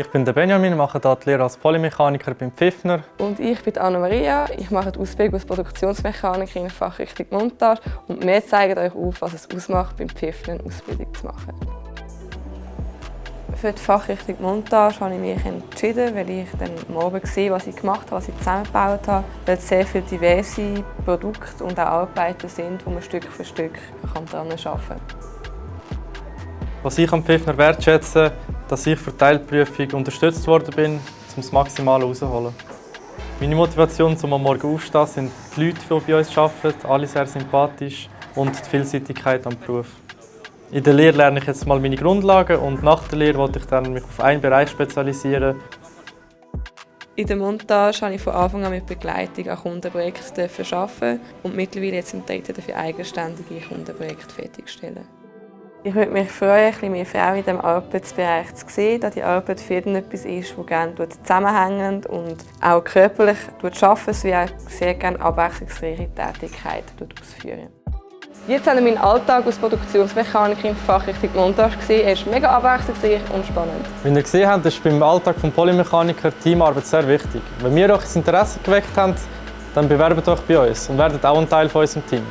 Ich bin der Benjamin, mache hier die Lehre als Polymechaniker beim Pfiffner. Und ich bin Anna-Maria. Ich mache die Ausbildung als Produktionsmechanikerin in Fachrichtung Montage und wir zeigen euch auf, was es ausmacht, beim Pfiffner eine Ausbildung zu machen. Für die Fachrichtung Montage habe ich mich entschieden, weil ich dann am Abend gesehen was ich gemacht habe, was ich zusammengebaut habe. Weil es sehr viele diverse Produkte und auch Arbeiten sind, wo man Stück für Stück daran arbeiten kann. Was ich am Pfiffner wertschätze, dass ich für die Teilprüfung unterstützt worden bin, um das Maximale herauszuholen. Meine Motivation zum am Morgen aufstehen sind die Leute, die bei uns arbeiten, alle sehr sympathisch und die Vielseitigkeit am Beruf. In der Lehre lerne ich jetzt mal meine Grundlagen und nach der Lehre wollte ich dann mich auf einen Bereich spezialisieren. In der Montage habe ich von Anfang an mit Begleitung an Kundenprojekten arbeiten und mittlerweile jetzt im dritten dafür eigenständige Kundenprojekte fertigstellen. Ich würde mich freuen, ein bisschen mehr Frauen in diesem Arbeitsbereich zu sehen, da die Arbeit für jeden etwas ist, das gerne zusammenhängend und auch körperlich arbeiten, sowie auch sehr gerne abwechslungsreiche Tätigkeiten ausführen. Jetzt haben wir meinen Alltag als Produktionsmechanikerin in Fachrichtung Montage gesehen. Er ist mega abwechslungsreich und spannend. Wie ihr gesehen habt, ist beim Alltag des Polymechaniker Teamarbeit sehr wichtig. Wenn wir euch das Interesse geweckt haben, dann bewerbt euch bei uns und werdet auch ein Teil von unserem Team.